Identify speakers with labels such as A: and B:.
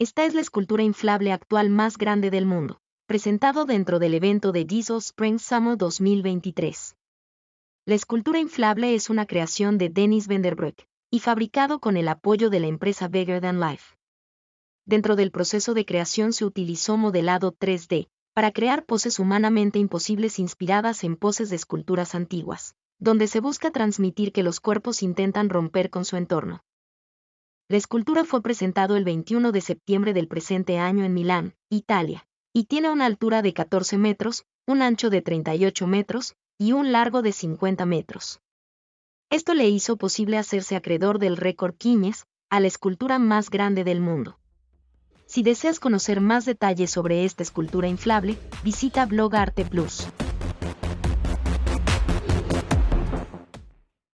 A: Esta es la escultura inflable actual más grande del mundo, presentado dentro del evento de Diesel Spring Summer 2023. La escultura inflable es una creación de Dennis Vanderbroek y fabricado con el apoyo de la empresa Bigger Than Life. Dentro del proceso de creación se utilizó modelado 3D para crear poses humanamente imposibles inspiradas en poses de esculturas antiguas, donde se busca transmitir que los cuerpos intentan romper con su entorno. La escultura fue presentado el 21 de septiembre del presente año en Milán, Italia, y tiene una altura de 14 metros, un ancho de 38 metros y un largo de 50 metros. Esto le hizo posible hacerse acreedor del récord Guinness a la escultura más grande del mundo. Si deseas conocer más detalles sobre esta escultura inflable, visita Blog Arte Plus.